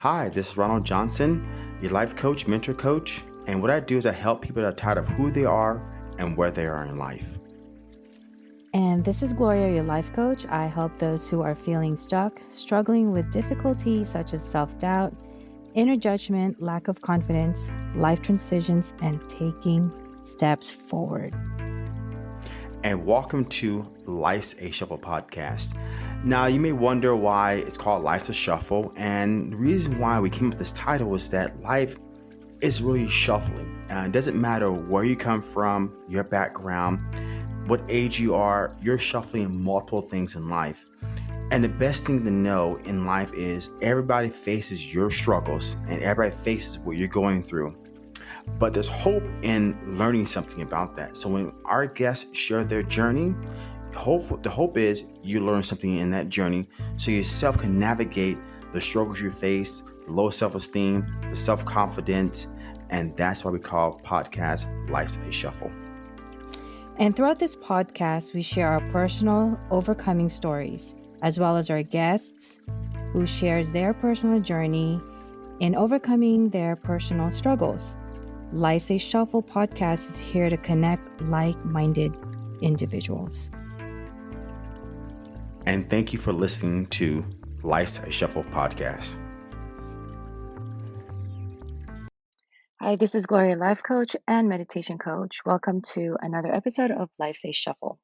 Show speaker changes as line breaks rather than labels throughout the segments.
Hi, this is Ronald Johnson, your life coach, mentor coach. And what I do is I help people that are tired of who they are and where they are in life.
And this is Gloria, your life coach. I help those who are feeling stuck, struggling with difficulties such as self doubt, inner judgment, lack of confidence, life transitions, and taking steps forward.
And welcome to Life's a Shuffle podcast. Now, you may wonder why it's called Life's a Shuffle. And the reason why we came up with this title is that life is really shuffling. Uh, it doesn't matter where you come from, your background what age you are, you're shuffling multiple things in life. And the best thing to know in life is everybody faces your struggles and everybody faces what you're going through. But there's hope in learning something about that. So when our guests share their journey, hope the hope is you learn something in that journey so yourself can navigate the struggles you face, the low self-esteem, the self-confidence, and that's why we call podcast Life's a Shuffle.
And throughout this podcast, we share our personal overcoming stories, as well as our guests who shares their personal journey in overcoming their personal struggles. Life's a Shuffle podcast is here to connect like minded individuals.
And thank you for listening to Life's a Shuffle podcast.
Hi, this is Gloria, life coach and meditation coach. Welcome to another episode of Life's a Shuffle.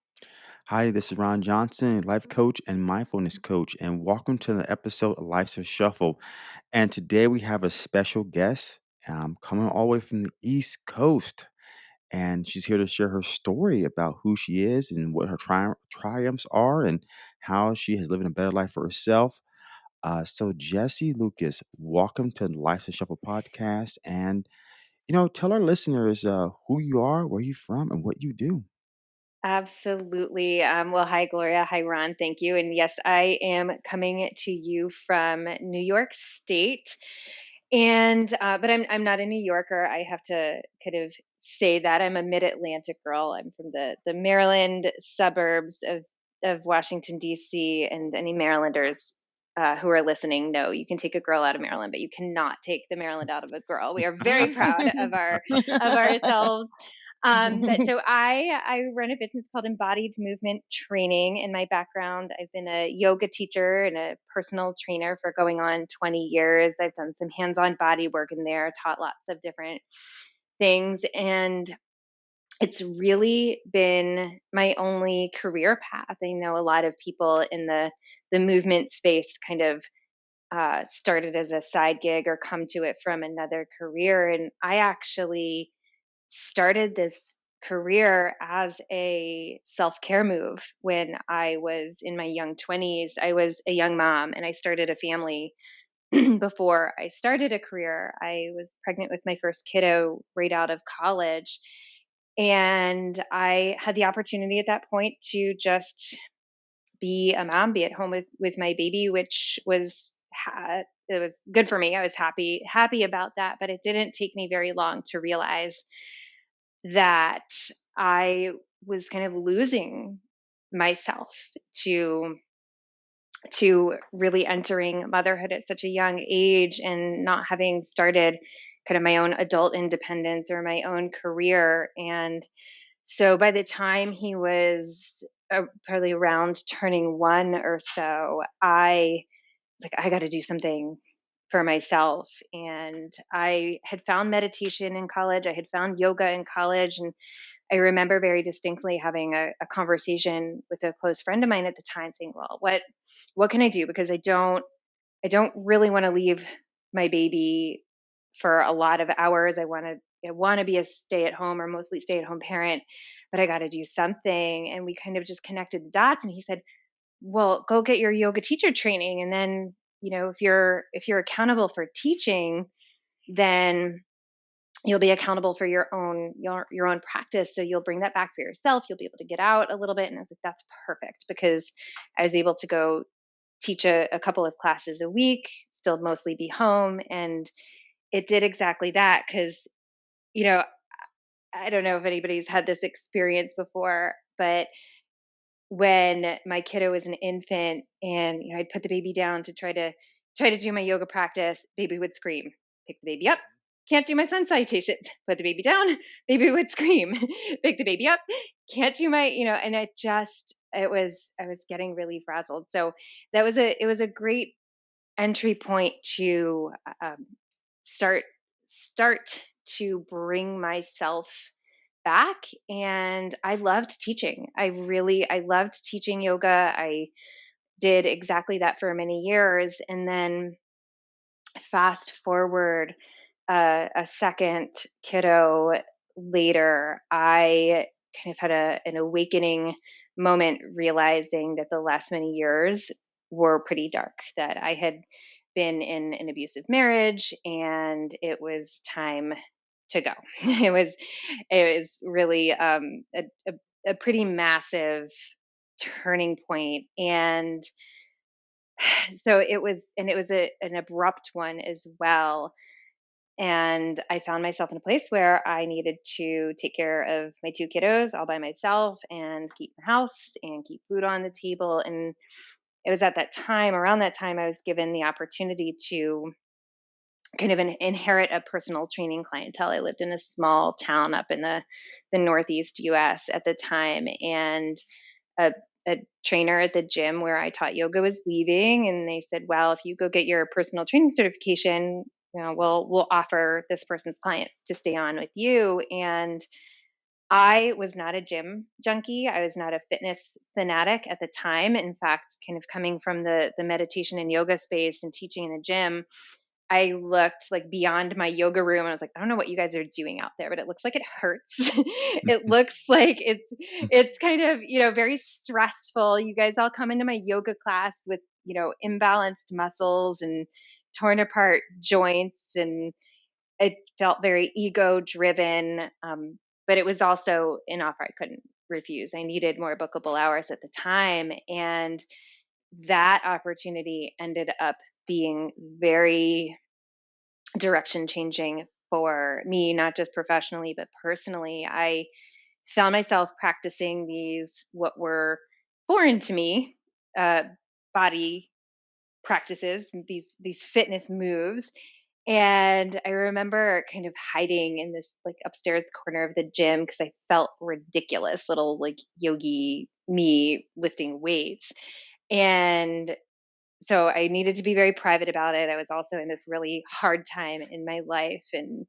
Hi, this is Ron Johnson, life coach and mindfulness coach, and welcome to the episode of Life's a Shuffle. And today we have a special guest um, coming all the way from the East Coast. And she's here to share her story about who she is and what her tri- triumphs are and how she has lived a better life for herself. Uh, so, Jesse Lucas, welcome to the Life's a Shuffle podcast. And you know, tell our listeners uh, who you are, where you're from, and what you do.
Absolutely. Um, well, hi, Gloria. Hi, Ron. Thank you. And yes, I am coming to you from New York State. And uh, but I'm I'm not a New Yorker. I have to kind of say that I'm a Mid-Atlantic girl. I'm from the the Maryland suburbs of of Washington D.C. And any Marylanders uh, who are listening know you can take a girl out of Maryland, but you cannot take the Maryland out of a girl. We are very proud of our of ourselves. Um, but so I I run a business called Embodied Movement Training. In my background, I've been a yoga teacher and a personal trainer for going on 20 years. I've done some hands-on body work in there, taught lots of different things, and it's really been my only career path. I know a lot of people in the the movement space kind of uh, started as a side gig or come to it from another career, and I actually started this career as a self care move when I was in my young 20s. I was a young mom and I started a family before I started a career. I was pregnant with my first kiddo right out of college and I had the opportunity at that point to just be a mom, be at home with with my baby, which was it was good for me. I was happy happy about that, but it didn't take me very long to realize that I was kind of losing myself to to really entering motherhood at such a young age and not having started kind of my own adult independence or my own career. And so by the time he was uh, probably around turning one or so, I was like, I got to do something for myself. And I had found meditation in college, I had found yoga in college. And I remember very distinctly having a, a conversation with a close friend of mine at the time saying, well, what, what can I do? Because I don't, I don't really want to leave my baby for a lot of hours. I want to I want to be a stay at home or mostly stay at home parent, but I got to do something. And we kind of just connected the dots. And he said, "Well, go get your yoga teacher training, and then you know if you're if you're accountable for teaching, then." you'll be accountable for your own your, your own practice so you'll bring that back for yourself you'll be able to get out a little bit and i was like that's perfect because i was able to go teach a, a couple of classes a week still mostly be home and it did exactly that because you know i don't know if anybody's had this experience before but when my kiddo was an infant and you know i'd put the baby down to try to try to do my yoga practice, baby would scream, pick the baby up, can't do my sun salutations, put the baby down, baby would scream, pick the baby up, can't do my, you know, and it just, it was, I was getting really frazzled. So that was a, it was a great entry point to um, start, start to bring myself back. And i loved teaching. I really i loved teaching yoga. I did exactly that for many years. And then fast forward uh, a second kiddo later i kind of had a, an awakening moment realizing that the last many years were pretty dark that i had been in an abusive marriage and it was time to go. it was it was really um, a, a, a pretty massive turning point, and so it was, and it was a, an abrupt one as well. And I found myself in a place where I needed to take care of my two kiddos all by myself and keep the house and keep food on the table. And it was at that time, around that time, I was given the opportunity to kind of an, inherit a personal training clientele. I lived in a small town up in the the northeast U.S. at the time, and a, a trainer at the gym where I taught yoga was leaving, and they said, "Well, if you go get your personal training certification, you know, we'll we'll offer this person's clients to stay on with you." And I was not a gym junkie. I was not a fitness fanatic at the time. In fact, kind of coming from the the meditation and yoga space and teaching in the gym, I looked like beyond my yoga room and I was like, I don't know what you guys are doing out there, but it looks like it hurts. it looks like it's it's kind of, you know, very stressful. You guys all come into my yoga class with, you know, imbalanced muscles and torn apart joints and it felt very ego driven. Um, but it was also an offer I couldn't refuse. I needed more bookable hours at the time. And that opportunity ended up being very direction changing for me, not just professionally, but personally. I found myself practicing these, what were foreign to me, uh, body practices, these these fitness moves. And I remember kind of hiding in this like upstairs corner of the gym because I felt ridiculous, little like yogi me lifting weights. And so I needed to be very private about it. I was also in this really hard time in my life and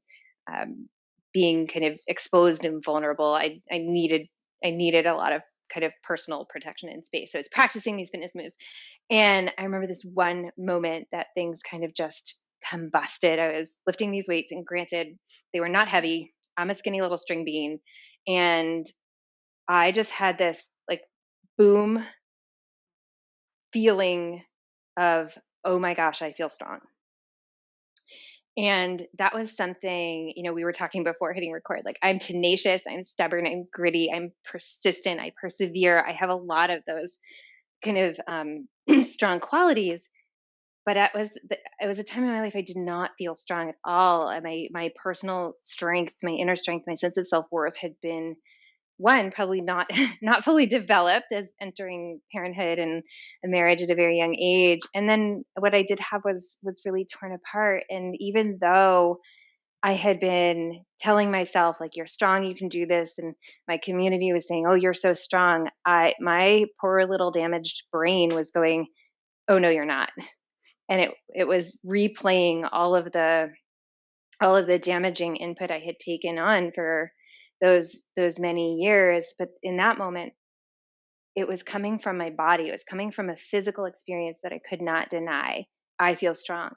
um, being kind of exposed and vulnerable. I, I needed I needed a lot of kind of personal protection in space. So I was practicing these fitness moves, and I remember this one moment that things kind of just combusted. I was lifting these weights, and granted, they were not heavy. I'm a skinny little string bean, and I just had this like boom feeling of, oh my gosh, I feel strong. And that was something, you know, we were talking before hitting record. Like, I'm tenacious, I'm stubborn, I'm gritty, I'm persistent, I persevere. I have a lot of those kind of um, strong qualities. But it was it was a time in my life I did not feel strong at all. And My my personal strength, my inner strength, my sense of self worth had been one probably not not fully developed as entering parenthood and a marriage at a very young age. And then what i did have was was really torn apart. And even though i had been telling myself like you're strong you can do this and my community was saying oh you're so strong i my poor little damaged brain was going oh no you're not. And it it was replaying all of the all of the damaging input i had taken on for those those many years but in that moment it was coming from my body. It was coming from a physical experience that i could not deny. I feel strong.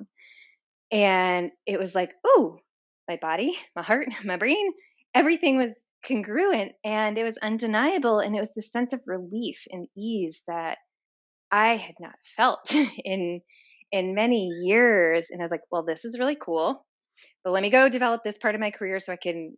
And it was like oh my body my heart my brain everything was congruent and it was undeniable and it was this sense of relief and ease that i had not felt in in many years and i was like well this is really cool but let me go develop this part of my career so i can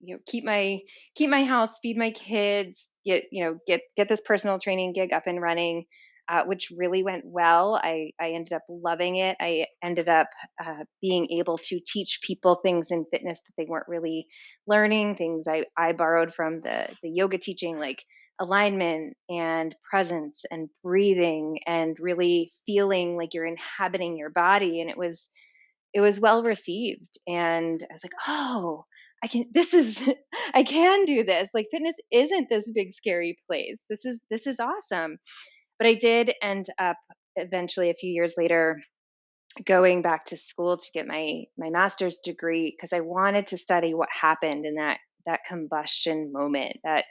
you know keep my keep my house feed my kids get you know get get this personal training gig up and running uh, which really went well. I, I ended up loving it. I ended up uh, being able to teach people things in fitness that they weren't really learning things i, I borrowed from the the yoga teaching like alignment and presence and breathing and really feeling like you're inhabiting your body. And it was it was well received. And i was like oh i can this is i can do this. Like fitness isn't this big scary place. This is this is awesome. But i did end up eventually a few years later going back to school to get my my master's degree because I wanted to study what happened in that that combustion moment that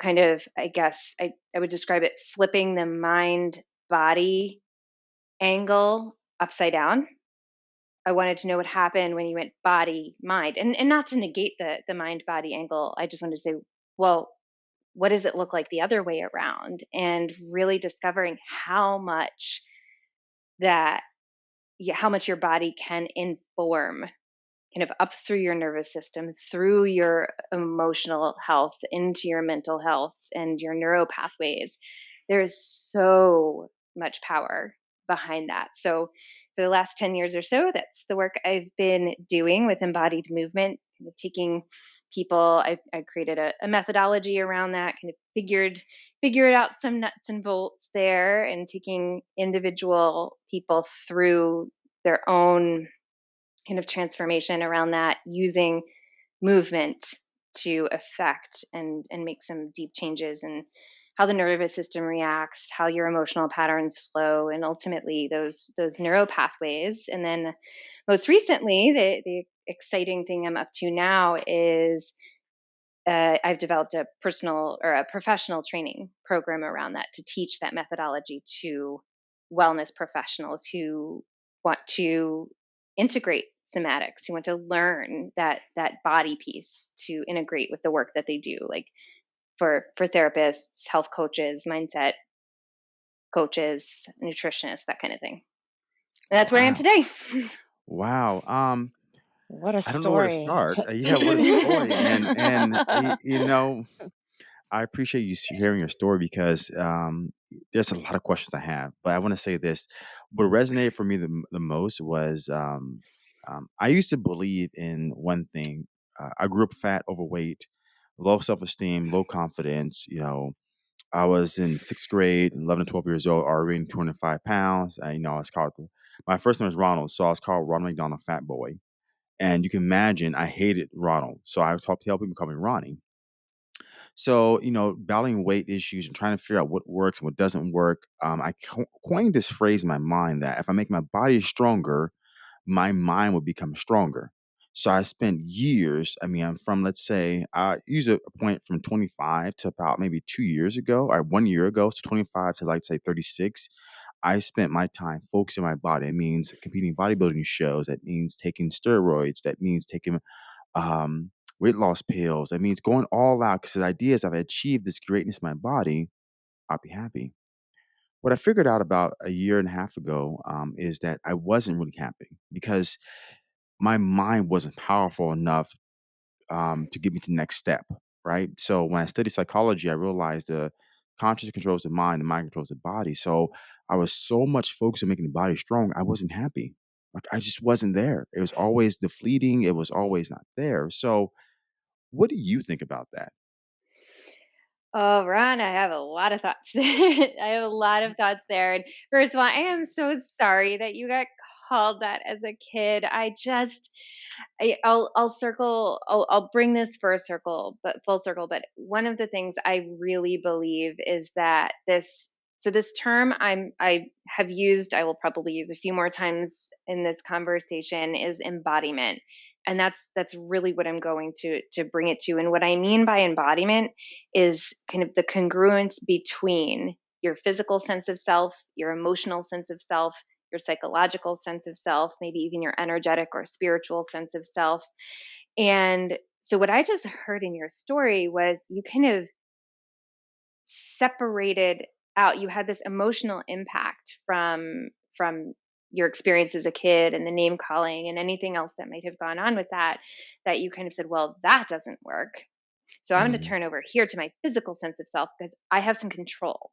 kind of I guess I, I would describe it flipping the mind body angle upside down. I wanted to know what happened when you went body mind and and not to negate the the mind body angle. I just wanted to say, well, what does it look like the other way around? And really discovering how much that how much your body can inform kind of up through your nervous system, through your emotional health, into your mental health and your neuro pathways. There is so much power behind that. So, for the last 10 years or so, that's the work I've been doing with embodied movement, kind of taking people I, I created a, a, methodology around that kind of figured figured out some nuts and bolts there and taking individual people through their own kind of transformation around that using movement to affect and and make some deep changes in how the nervous system reacts how your emotional patterns flow and ultimately those those neural pathways. And then most recently the the exciting thing i'm up to now is uh, I've developed a personal or a professional training program around that to teach that methodology to wellness professionals who want to integrate somatics who want to learn that that body piece to integrate with the work that they do. Like for for therapists health coaches mindset coaches nutritionists that kind of thing and that's where wow. i am today
wow um
what a
I don't know where to start. Uh, yeah, what a story. and and you know, I appreciate you hearing your story because um, there's a lot of questions I have. But I want to say this: what resonated for me the, the most was um, um, I used to believe in one thing. Uh, I grew up fat, overweight, low self esteem, low confidence. You know, I was in sixth grade, 11 to 12 years old, already 25 pounds. You know, I was called, my first name was Ronald, so I was called Ronald McDonald Fat Boy. And you can imagine I hated Ronald. So I would talk, help people call me Ronnie. So, you know, battling weight issues and trying to figure out what works and what doesn't work, um, I co- coined this phrase in my mind that if I make my body stronger, my mind will become stronger. So I spent years, I mean, I'm from, let's say, I use a, point from 25 to about maybe two years ago or one year ago. So 25 to like, say, 36. I spent my time focusing my body. It means competing bodybuilding shows. That means taking steroids. That means taking um, weight loss pills. That means going all out because the idea is I've achieved this greatness in my body, I'll be happy. What I figured out about a year and a half ago um, is that I wasn't really happy because my mind wasn't powerful enough um, to get me to the next step, right? So when I studied psychology, I realized the conscious controls the mind, the mind controls the body. So I was so much focused on making the body strong, I wasn't happy. Like I just wasn't there. It was always defleeting. It was always not there. So what do you think about that?
Oh, Ron, I have a lot of thoughts. I have a lot of thoughts there. And first of all, I am so sorry that you got called that as a kid. I just, I, will I'll circle, I'll, I'll bring this for a circle, but full circle. But one of the things I really believe is that this, so this term I'm, I have used, I will probably use a few more times in this conversation is embodiment and that's that's really what i'm going to to bring it to and what i mean by embodiment is kind of the congruence between your physical sense of self your emotional sense of self your psychological sense of self maybe even your energetic or spiritual sense of self and so what i just heard in your story was you kind of separated out you had this emotional impact from from your experience as a kid and the name calling and anything else that might have gone on with that that you kind of said well that doesn't work so i'm mm-hmm. going to turn over here to my physical sense of self because i have some control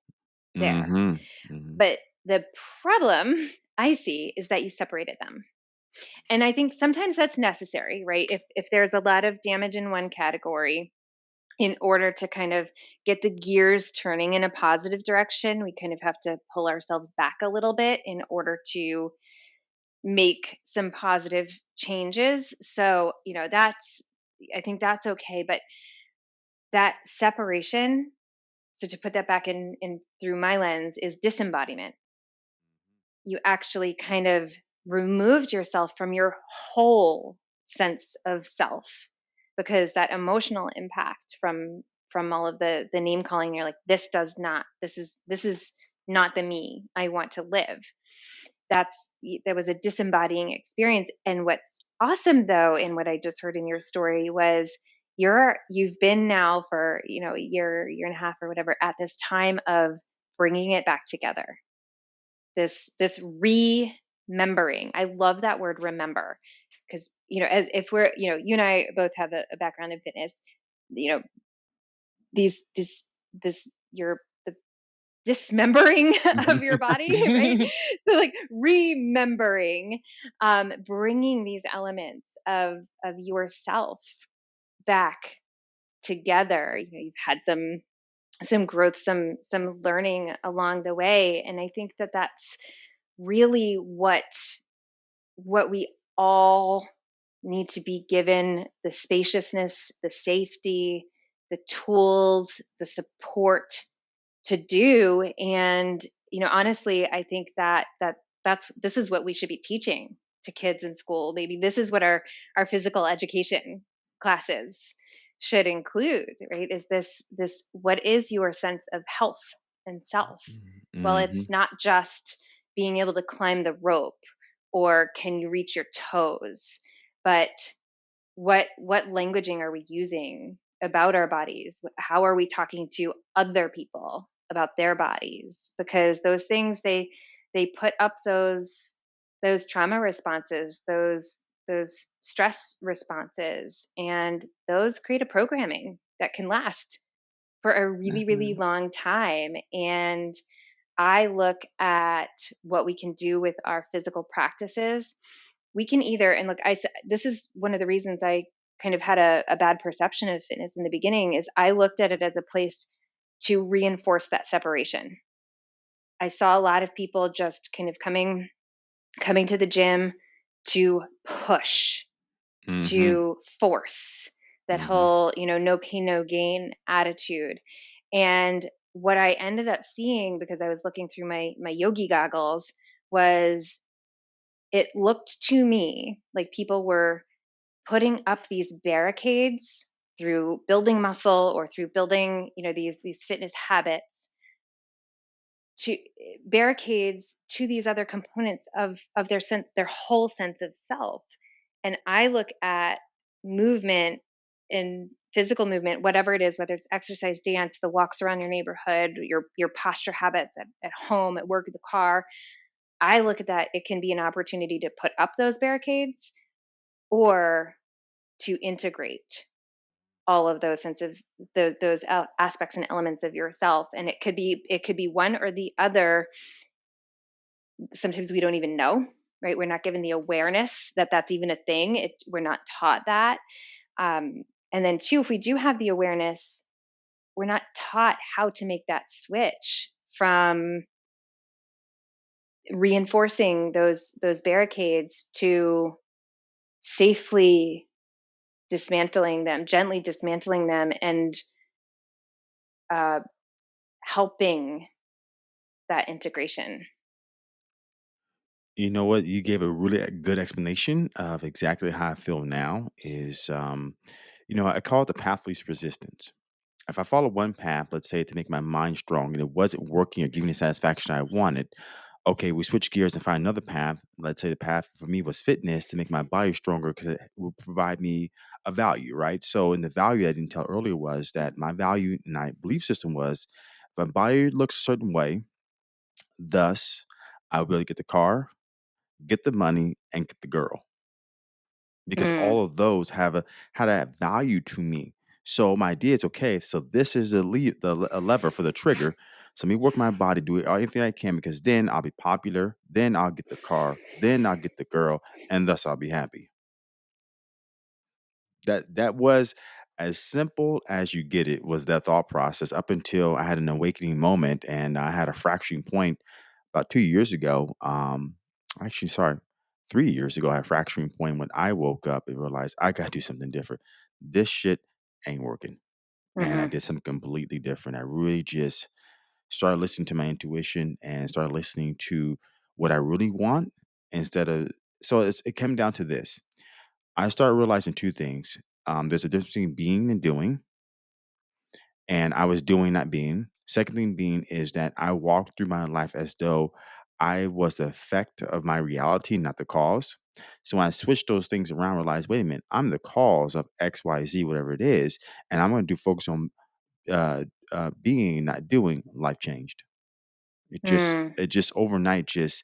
there mm-hmm. Mm-hmm. but the problem i see is that you separated them and i think sometimes that's necessary right if if there's a lot of damage in one category in order to kind of get the gears turning in a positive direction, we kind of have to pull ourselves back a little bit in order to make some positive changes. So, you know, that's, I think that's okay. But that separation, so to put that back in, in through my lens, is disembodiment. You actually kind of removed yourself from your whole sense of self because that emotional impact from from all of the the name calling you're like this does not this is this is not the me i want to live. That's there was a disembodying experience. And what's awesome though in what i just heard in your story was you're you've been now for you know a year year and a half or whatever at this time of bringing it back together this this remembering. I love that word remember because you know as if we're you know you and i both have a, a background in fitness you know these this this your the dismembering of your body right? So like remembering um bringing these elements of of yourself back together. You know you've had some some growth some some learning along the way and i think that that's really what what we all need to be given the spaciousness, the safety, the tools, the support to do. And, you know, honestly, I think that that that's this is what we should be teaching to kids in school. Maybe this is what our our physical education classes should include, right? Is this this what is your sense of health and self? Mm-hmm. Well, it's not just being able to climb the rope or can you reach your toes but what what languaging are we using about our bodies how are we talking to other people about their bodies because those things they they put up those those trauma responses those those stress responses and those create a programming that can last for a really mm-hmm. really long time and I look at what we can do with our physical practices, we can either, and look, I, this is one of the reasons I kind of had a, a bad perception of fitness in the beginning is I looked at it as a place to reinforce that separation. I saw a lot of people just kind of coming coming to the gym to push, mm-hmm. to force that mm-hmm. whole, you know, no pain, no gain attitude. And what I ended up seeing because I was looking through my my yogi goggles was it looked to me like people were putting up these barricades through building muscle or through building you know these these fitness habits to barricades to these other components of of their sense their whole sense of self. And i look at movement and physical movement, whatever it is, whether it's exercise, dance, the walks around your neighborhood, your your posture habits at, at home, at work, the car, I look at that, it can be an opportunity to put up those barricades or to integrate all of those sense of the, those aspects and elements of yourself and it could be it could be one or the other. Sometimes we don't even know right? We're not given the awareness that that's even a thing. It, we're not taught that. Um, and then, two, if we do have the awareness, we're not taught how to make that switch from reinforcing those those barricades to safely dismantling them, gently dismantling them, and uh, helping that integration.
You know what? You gave a really good explanation of exactly how I feel now. Is um, you know, I call it the path least resistance. If I follow one path, let's say to make my mind strong, and it wasn't working or giving the satisfaction I wanted, okay, we switch gears and find another path. Let's say the path for me was fitness to make my body stronger because it will provide me a value, right? So, in the value I didn't tell earlier was that my value and my belief system was if my body looks a certain way, thus I will be able to get the car, get the money, and get the girl because Mm. all of those have a had a value to me. So my idea is okay. So this is the le- the le- a lever for the trigger. So let me work my body, do it anything I can because then I'll be popular. Then I'll get the car. Then I'll get the girl, and thus I'll be happy. That that was As simple as you get it was that thought process up until I had an awakening moment and I had a fracturing point about 2 years ago. Um, actually, sorry, 3 years ago, I had a fracturing point when I woke up and realized I gotta do something different. This shit ain't working. And I
Mhm.
did something completely different. I really just started listening to my intuition and started listening to what I really want instead of so it's, it came down to this. I started realizing two things. Um, there's a difference between being and doing, and I was doing not being. Second thing being is that I walked through my life as though I was the effect of my reality, not the cause. So when I switched those things around, realized, wait a minute, I'm the cause of X, Y, Z, whatever it is, and I'm going to do focus on uh, uh, being, not doing. Life changed. It just,
Mm.
it just overnight, just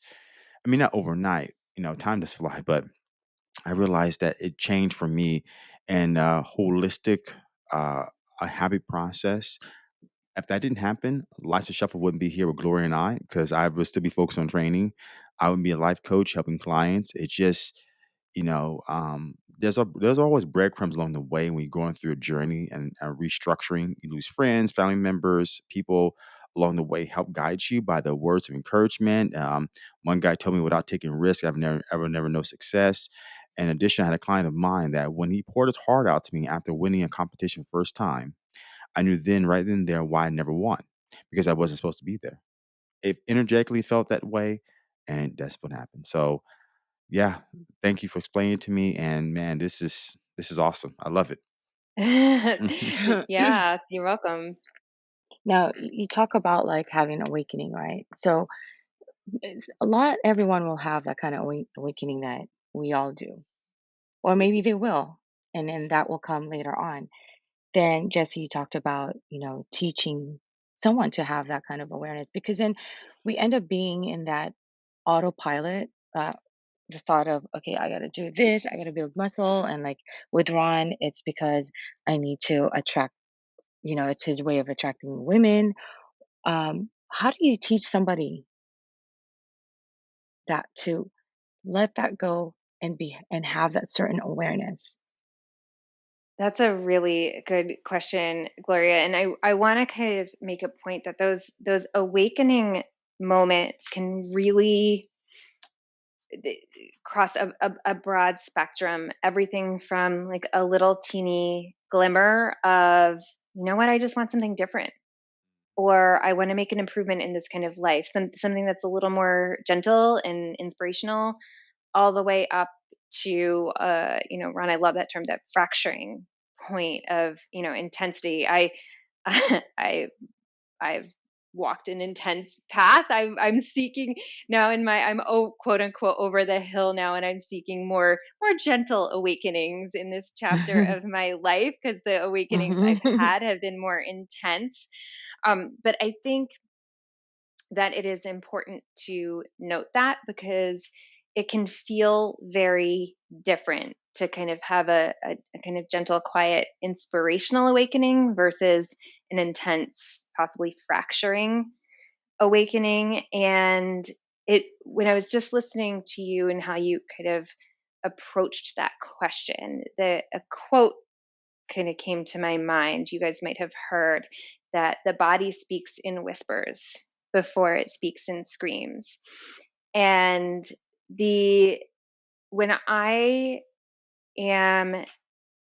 I mean, not overnight. You know, time does fly, but I realized that it changed for me and uh, holistic, uh, a happy process if that didn't happen, Life's a Shuffle wouldn't be here with Gloria and I because I would still be focused on training. I would be a life coach helping clients. It just, you know, um, there's a there's always breadcrumbs along the way when you're going through a journey and uh, restructuring. You lose friends, family members, people along the way help guide you by the words of encouragement. Um, one guy told me, without taking risk, I've never ever never know success. In addition, I had a client of mine that when he poured his heart out to me after winning a competition first time, I knew then, right then and there, why I never won because I wasn't supposed to be there. It energetically felt that way, and that's what happened. So, yeah, thank you for explaining it to me. And man, this is this is awesome. I love it.
yeah, you're welcome.
Now, you talk about like having awakening, right? So, it's a lot, everyone will have that kind of awa- awakening that we all do, or maybe they will, and then that will come later on. Then, Jesse, you talked about, you know, teaching someone to have that kind of awareness because then we end up being in that autopilot. Uh, the thought of, okay, I got to do this, I got to build muscle. And like with Ron, it's because I need to attract, you know, it's his way of attracting women. Um, how do you teach somebody that to let that go and be and have that certain awareness?
That's a really good question, Gloria. And I, I want to kind of make a point that those those awakening moments can really th- cross a, a, a broad spectrum. Everything from like a little teeny glimmer of, you know what, I just want something different. Or I want to make an improvement in this kind of life, some, something that's a little more gentle and inspirational, all the way up to, uh, you know, Ron, I love that term, that fracturing point of, you know, intensity. I, I I've walked an intense path. I'm I'm seeking now in my I'm oh quote unquote over the hill now and I'm seeking more more gentle awakenings in this chapter of my life because the awakenings I've
Mhm.
had have been more intense. Um, but I think that it is important to note that because it can feel very different to kind of have a, a, a kind of gentle, quiet, inspirational awakening versus an intense, possibly fracturing awakening. And it, when I was just listening to you and how you kind of approached that question, the a quote kind of came to my mind. You guys might have heard that the body speaks in whispers before it speaks in screams. And the when I am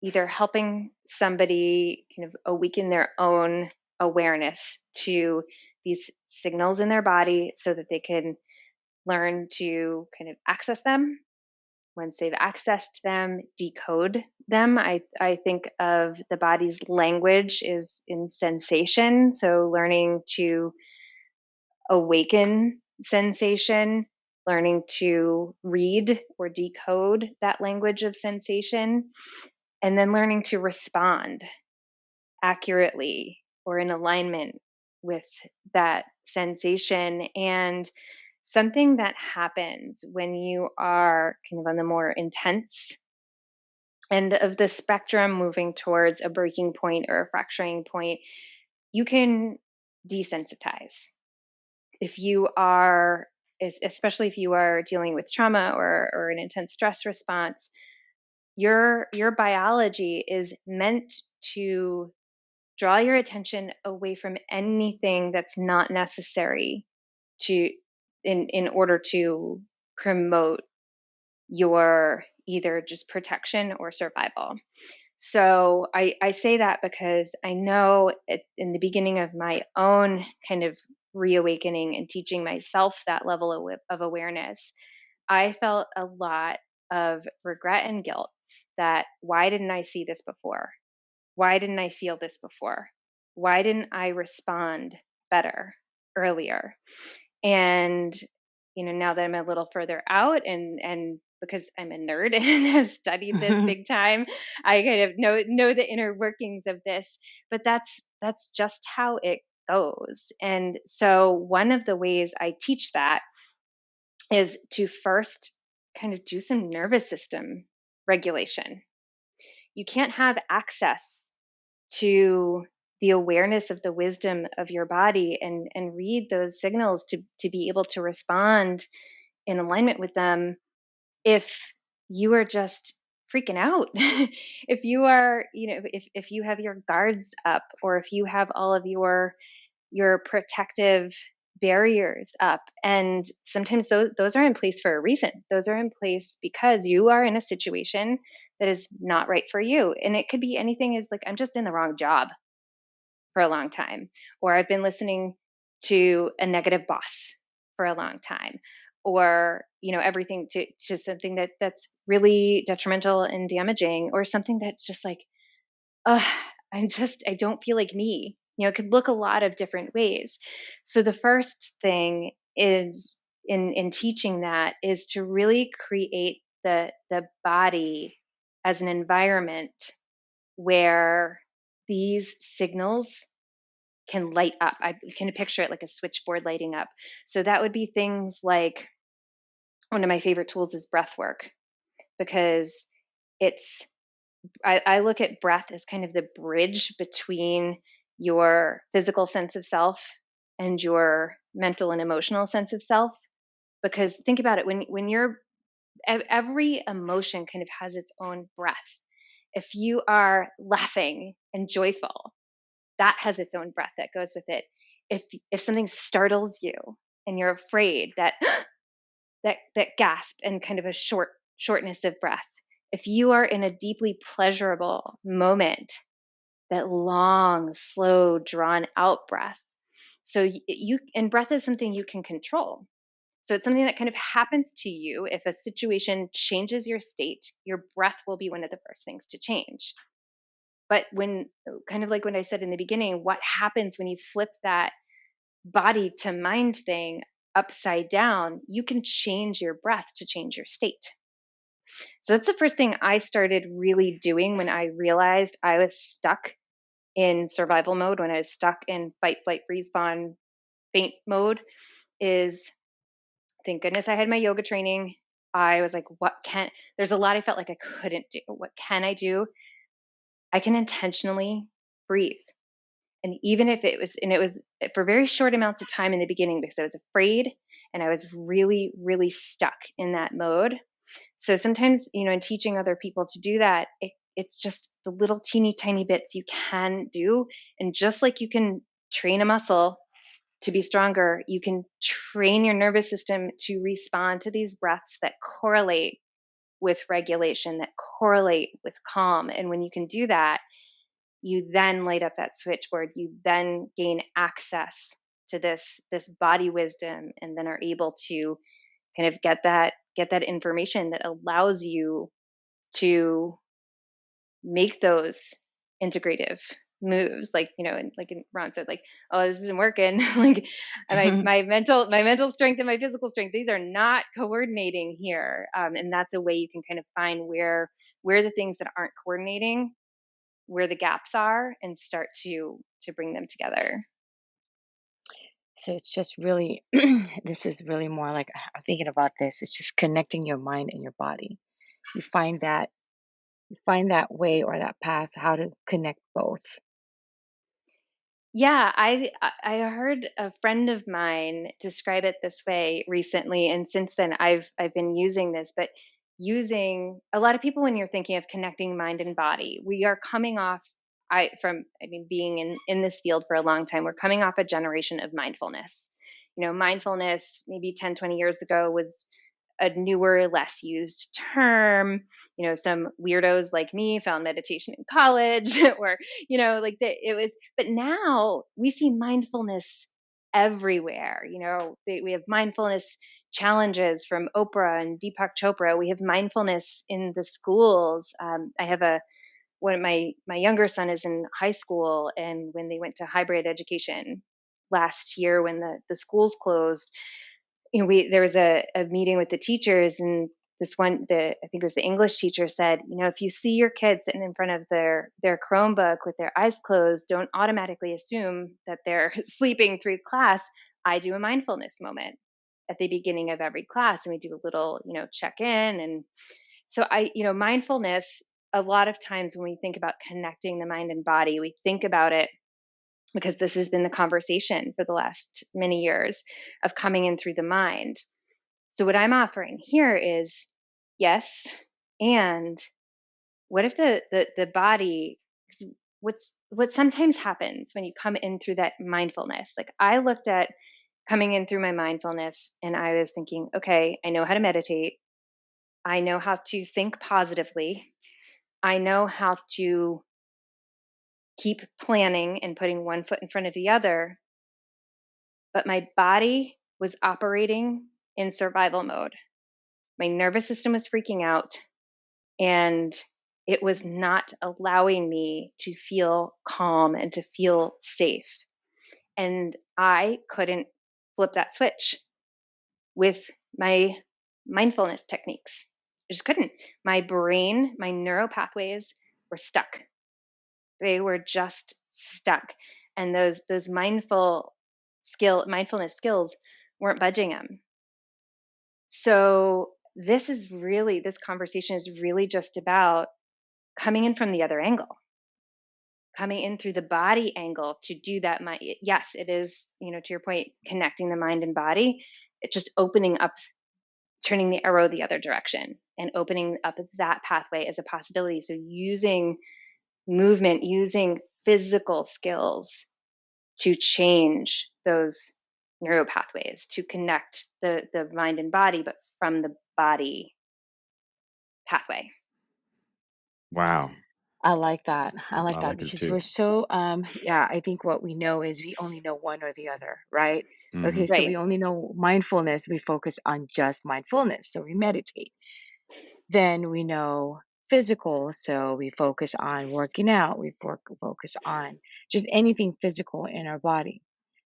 either helping somebody kind of awaken their own awareness to these signals in their body so that they can learn to kind of access them once they've accessed them, decode them. I, I think of the body's language is in sensation. So learning to awaken sensation, learning to read or decode that language of sensation, and then learning to respond accurately or in alignment with that sensation. And something that happens when you are kind of on the more intense end of the spectrum moving towards a breaking point or a fracturing point, you can desensitize. If you are, especially if you are dealing with trauma or, or an intense stress response, your your biology is meant to draw your attention away from anything that's not necessary to in in order to promote your either just protection or survival. So I, I say that because I know it, in the beginning of my own kind of reawakening and teaching myself that level of, of awareness, I felt a lot of regret and guilt that why didn't I see this before? Why didn't I feel this before? Why didn't I respond better earlier? And you know, now that I'm a little further out and and because I'm a nerd and have studied this mm-hmm. big time, I kind of know know the inner workings of this. But that's that's just how it goes. And so one of the ways I teach that is to first kind of do some nervous system regulation. You can't have access to the awareness of the wisdom of your body and and read those signals to to be able to respond in alignment with them if you are just freaking out. If you are you know if if you have your guards up or if you have all of your your protective barriers up and sometimes those those are in place for a reason. Those are in place because you are in a situation that is not right for you. And it could be anything is like i'm just in the wrong job for a long time or i've been listening to a negative boss for a long time or you know everything to to something that that's really detrimental and damaging or something that's just like i'm just i don't feel like me. You know it could look a lot of different ways. So the first thing is in in teaching that is to really create the the body as an environment where these signals can light up. I can picture it like a switchboard lighting up. So that would be things like one of my favorite tools is breath work because it's I, I, look at breath as kind of the bridge between your physical sense of self and your mental and emotional sense of self because think about it when when you're every emotion kind of has its own breath if you are laughing and joyful that has its own breath that goes with it. If if something startles you and you're afraid that that that gasp and kind of a short shortness of breath if you are in a deeply pleasurable moment that long slow drawn out breath so you and breath is something you can control. So it's something that kind of happens to you. If a situation changes your state your breath will be one of the first things to change but when uh, kind of like when i said in the beginning what happens when you flip that body to mind thing upside down, you can change your breath to change your state. So that's the first thing I started really doing when I realized I was stuck in survival mode, when I was stuck in fight, flight, freeze, fawn, faint mode, is thank goodness I had my yoga training. I was like, what can, there's a lot I felt like I couldn't do. What can I do? I can intentionally breathe. And even if it was and it was eh, for very short amounts of time in the beginning because i was afraid and i was really really stuck in that mode. So sometimes you know in teaching other people to do that it, it's just the little teeny tiny bits you can do. And just like you can train a muscle to be stronger you can train your nervous system to respond to these breaths that correlate with regulation that correlate with calm and when you can do that you then light up that switchboard. You then gain access to this this body wisdom and then are able to kind of get that get that information that allows you to make those integrative moves like you know and like ron said like oh this isn't working. Like my, my mental my mental strength and my physical strength these are not coordinating here um, and that's a way you can kind of find where where the things that aren't coordinating where the gaps are and start to to bring them together.
So it's just really this is really more like i'm thinking about this it's just connecting your mind and your body. You find that you find that way or that path how to connect both
yeah i i heard a friend of mine describe it this way recently and since then i've i've been using this but using a lot of people when you're thinking of connecting mind and body we are coming off i from i mean being in in this field for a long time we're coming off a generation of mindfulness. You know mindfulness maybe 10 20 years ago was a newer less used term you know some weirdos like me found meditation in college or you know like that it was but now we see mindfulness everywhere you know they, we have mindfulness challenges from Oprah and Deepak Chopra. We have mindfulness in the schools. Um, I have a one my my younger son is in high school, and when they went to hybrid education last year, when the the schools closed, you know, we there was a, a meeting with the teachers, and this one the I think it was the English teacher said, you know, if you see your kids sitting in front of their their Chromebook with their eyes closed, don't automatically assume that they're sleeping through class. I do a mindfulness moment at the beginning of every class and we do a little you know check in and so i you know mindfulness a lot of times when we think about connecting the mind and body we think about it because this has been the conversation for the last many years of coming in through the mind so what i'm offering here is yes and what if the the, the body what's what sometimes happens when you come in through that mindfulness like i looked at coming in through my mindfulness and I was thinking, okay, I know how to meditate. I know how to think positively. I know how to keep planning and putting one foot in front of the other. But my body was operating in survival mode. My nervous system was freaking out and it was not allowing me to feel calm and to feel safe. And I couldn't flip that switch with my mindfulness techniques. I just couldn't. My brain, my neural pathways were stuck. They were just stuck. And those those mindful skill mindfulness skills weren't budging them. So this is really this conversation is really just about coming in from the other angle coming in through the body angle to do that my yes it is you know to your point connecting the mind and body it's just opening up turning the arrow the other direction and opening up that pathway as a possibility so using movement using physical skills to change those neural pathways to connect the the mind and body but from the body pathway
wow
I like that. I like
I
that
like
because we're so um yeah, I think what we know is we only know one or the other, right?
hmm
Okay, so we only know mindfulness, we focus on just mindfulness, so we meditate. Then we know physical, so we focus on working out, we for- focus on just anything physical in our body.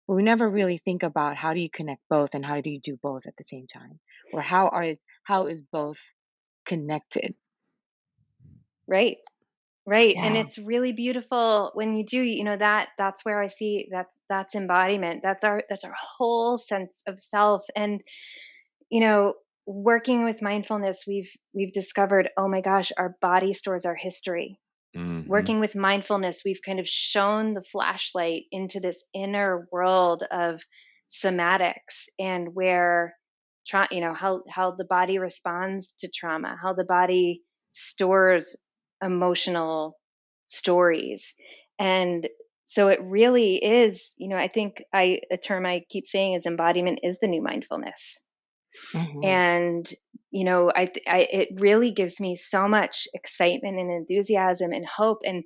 But we never really think about how do you connect both and how do you do both at the same time? Or how are is how is both connected?
right Right. And it's really beautiful when you do, you know, that that's where I see that's that's embodiment. That's our that's our whole sense of self. And, you know, working with mindfulness, we've we've discovered, oh my gosh, our body stores our history.
hmm
Working with mindfulness, we've kind of shown the flashlight into this inner world of somatics and where tra- you know how how the body responds to trauma, how the body stores emotional stories. And so it really is, you know, I think I a term I keep saying is embodiment is the new mindfulness.
Hmm
And you know, I, I it really gives me so much excitement and enthusiasm and hope and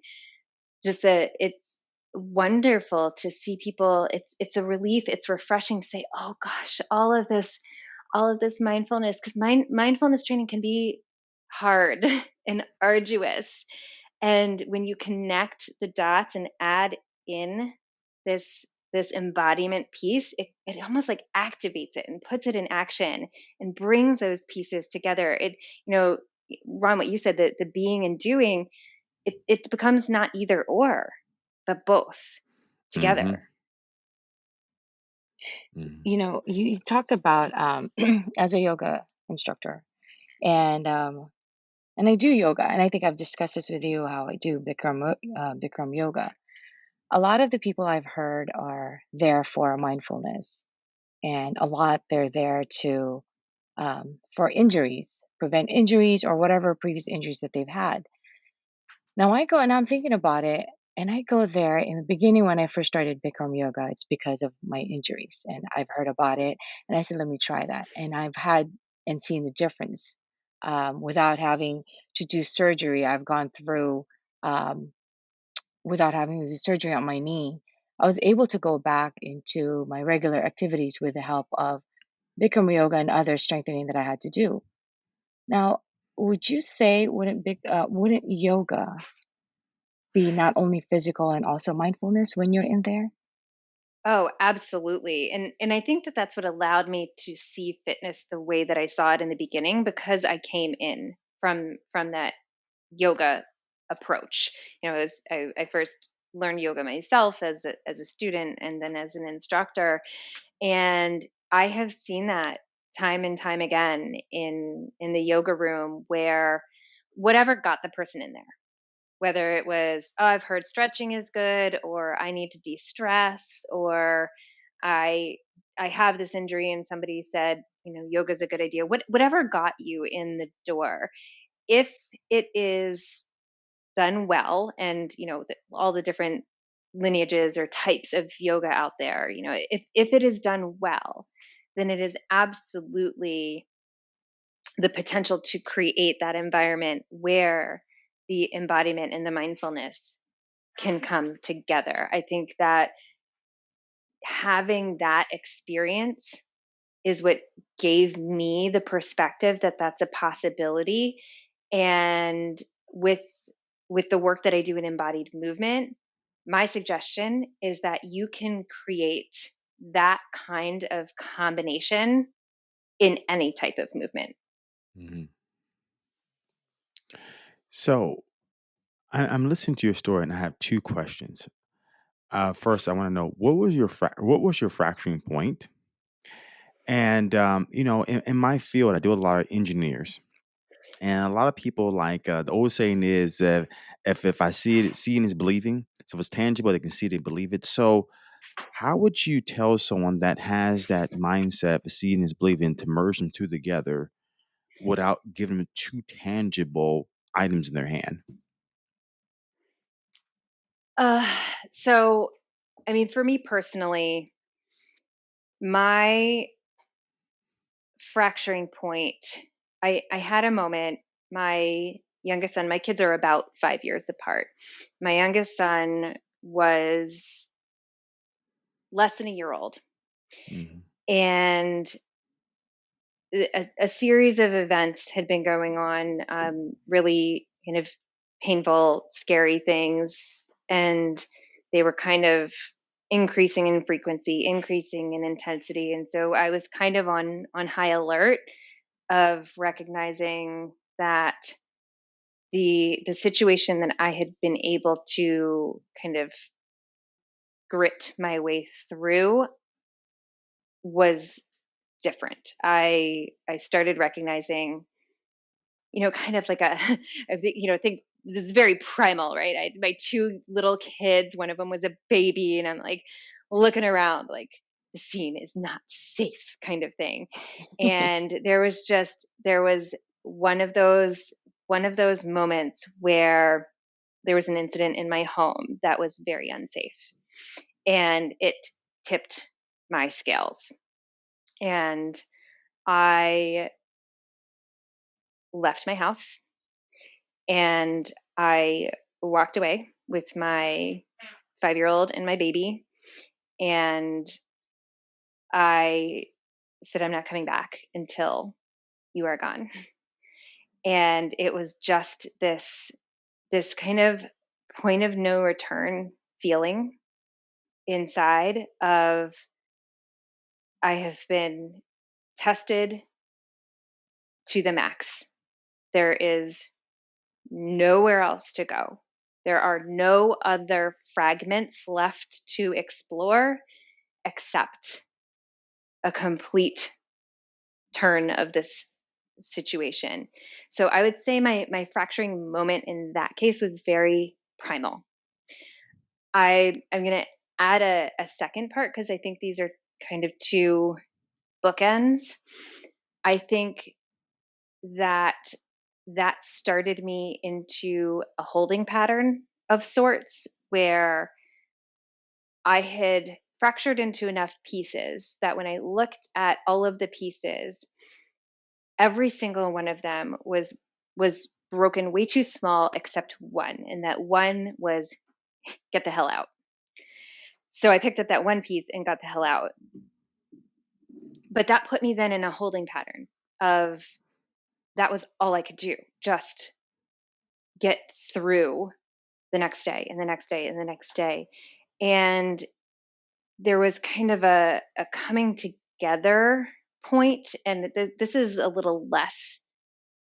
just that it's wonderful to see people it's it's a relief it's refreshing to say oh gosh all of this all of this mindfulness because mind, mindfulness training can be hard and arduous. And when you connect the dots and add in this this embodiment piece it, it almost like activates it and puts it in action and brings those pieces together. It you know ron what you said the, the being and doing it, it becomes not either or but both together.
Hmm
You know, you, you talked about um, as a yoga instructor, and um, and I do yoga, and I think I've discussed this with you how I do Bikram uh, Bikram yoga. A lot of the people I've heard are there for mindfulness, and a lot they're there to um, for injuries, prevent injuries or whatever previous injuries that they've had. Now I go and I'm thinking about it, and I go there in the beginning when I first started Bikram yoga. It's because of my injuries, and I've heard about it, and I said, let me try that, and I've had and seen the difference um, without having to do surgery. I've gone through um, without having do surgery on my knee. I was able to go back into my regular activities with the help of Bikram yoga and other strengthening that I had to do. Now, would you say wouldn't uh, wouldn't yoga be not only physical and also mindfulness when you're in there?
Oh, absolutely. And and I think that that's what allowed me to see fitness the way that I saw it in the beginning because I came in from from that yoga approach. You know, as I, I first learned yoga myself as a, as a student and then as an instructor, and I have seen that time and time again in in the yoga room where whatever got the person in there whether it was oh i've heard stretching is good or i need to de-stress or i i have this injury and somebody said you know yoga is a good idea what, whatever got you in the door if it is done well and you know the, all the different lineages or types of yoga out there you know if if it is done well then it is absolutely the potential to create that environment where the embodiment and the mindfulness can come together. I think that having that experience is what gave me the perspective that that's a possibility and with with the work that I do in embodied movement my suggestion is that you can create that kind of combination in any type of movement.
Mm-hmm. So I, I'm listening to your story, and I have two questions. Uh, first, I want to know what was your fra- what was your fracturing point? And um, you know, in, in my field, I do a lot of engineers, and a lot of people like uh, the old saying is, uh, if if I see it, seeing is believing. So if it's tangible, they can see it and believe it. So how would you tell someone that has that mindset of seeing is believing to merge them two together without giving them two tangible items in their hand?
Uh, so, I mean, for me personally, my fracturing point, I, I had a moment. My youngest son, my kids are about five years apart. My youngest son was less than a year old. Mm-hmm. And a, a, series of events had been going on, um, really kind of painful, scary things. And they were kind of increasing in frequency, increasing in intensity. And so I was kind of on, on high alert of recognizing that the the situation that I had been able to kind of grit my way through was different. I I started recognizing, you know, kind of like a, you know, think this is very primal, right? I my two little kids, one of them was a baby, and I'm like looking around, like the scene is not safe, kind of thing. and there was just there was one of those one of those moments where there was an incident in my home that was very unsafe and it tipped my scales. And I left my house and I walked away with my five year old and my baby. And I said, I'm not coming back until you are gone. And it was just this this kind of point of no return feeling inside of I have been tested to the max. There is nowhere else to go. There are no other fragments left to explore except a complete turn of this situation. So I would say my my fracturing moment in that case was very primal. I I'm going to add a, a second part because I think these are kind of two bookends. I think that that started me into a holding pattern of sorts where I had fractured into enough pieces that when I looked at all of the pieces, every single one of them was was broken way too small except one and that one was get the hell out. So i picked up that one piece and got the hell out. But that put me then in a holding pattern of that was all i could do just get through the next day and the next day and the next day. And there was kind of a, a coming together point, and th- this is a little less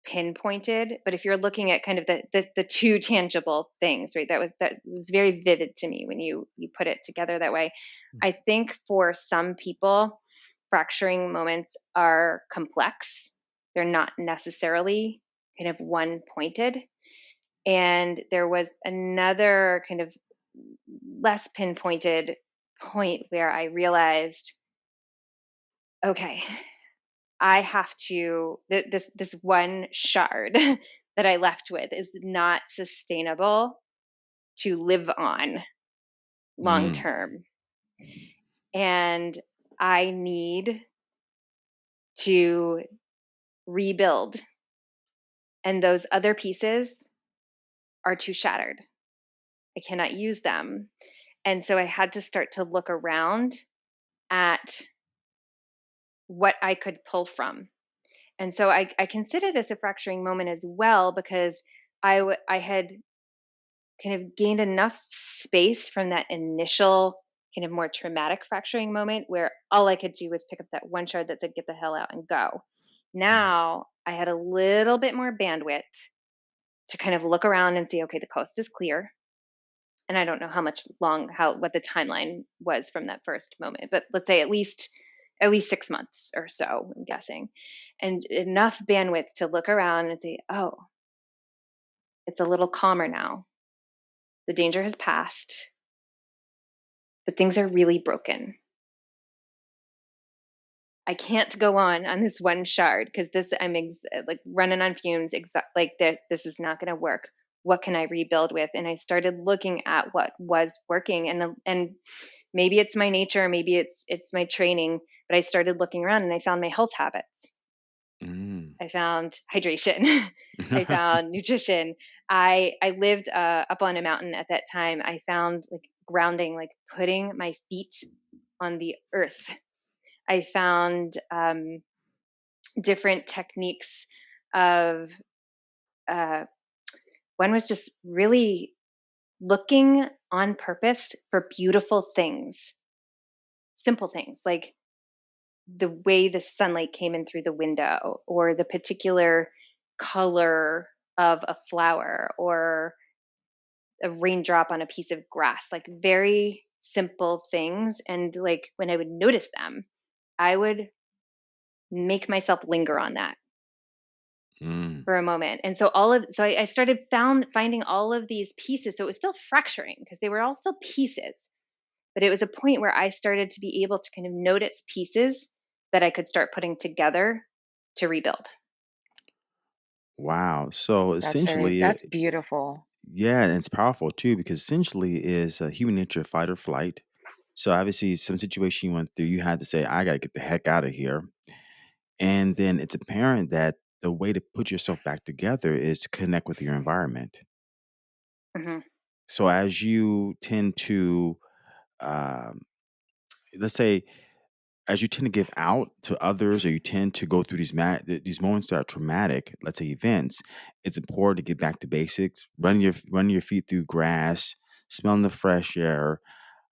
pinpointed but if you're looking at kind of the, the, the two tangible things right that was that was very vivid to me when you you put it together that way. Mm-hmm. i think for some people fracturing moments are complex. They're not necessarily kind of one pointed and there was another kind of less pinpointed point where i realized okay, I have to this this one shard that I left with is not sustainable to live on long mm. term. And I need to rebuild. And those other pieces are too shattered. I cannot use them. And so I had to start to look around at what I could pull from. And so I, I consider this a fracturing moment as well because I, w- I had kind of gained enough space from that initial kind of more traumatic fracturing moment where all I could do was pick up that one shard that said, get the hell out and go. Now I had a little bit more bandwidth to kind of look around and see, okay, the coast is clear. And I don't know how much long, how, what the timeline was from that first moment, but let's say at least at least six months or so, I'm guessing, and enough bandwidth to look around and say, oh, it's a little calmer now. The danger has passed, but things are really broken. I can't go on on this one shard because this I'm ex- like running on fumes. Exa- like this is not going to work. What can I rebuild with? And I started looking at what was working, and and maybe it's my nature, maybe it's it's my training, but I started looking around and I found my health habits. Mm. I found hydration. I found nutrition. I I lived uh, up on a mountain at that time. I found like grounding, like putting my feet on the earth. I found um, different techniques of. Uh, one was just really looking on purpose for beautiful things, simple things like the way the sunlight came in through the window or the particular color of a flower or a raindrop on a piece of grass like very simple things. And like when i would notice them i would make myself linger on that mm. for a moment and so all of so I, I started found finding all of these pieces so it was still fracturing because they were all still pieces but it was a point where i started to be able to kind of notice pieces that I could start putting together to rebuild.
Wow. So
That's very,
essentially,
that's
it,
beautiful.
yeah, and it's powerful too because essentially is a human nature fight or flight. So obviously, some situation you went through, you had to say, "I got to get the heck out of here," and then it's apparent that the way to put yourself back together is to connect with your environment.
hmm
So as you tend to, um, let's say, as you tend to give out to others or you tend to go through these ma- these moments that are traumatic let's say events it's important to get back to basics run your run your feet through grass smelling the fresh air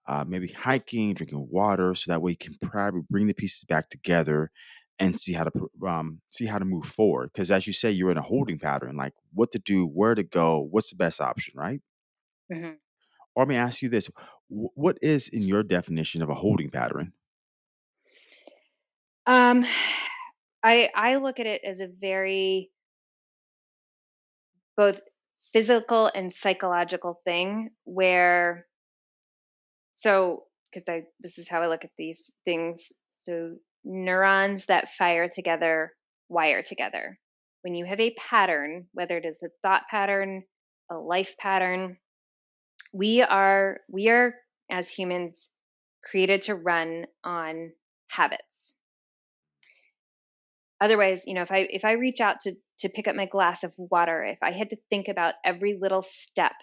uh, maybe hiking drinking water so that way you can probably bring the pieces back together and see how to um, see how to move forward because as you say you're in a holding pattern like what to do where to go what's the best option right
hmm
or let me ask you this what is in your definition of a holding pattern
Um, I I look at it as a very both physical and psychological thing where so because I this is how I look at these things. So neurons that fire together wire together. When you have a pattern, whether it is a thought pattern, a life pattern, we are we are as humans created to run on habits. Otherwise, you know, if I if I reach out to to pick up my glass of water, if I had to think about every little step,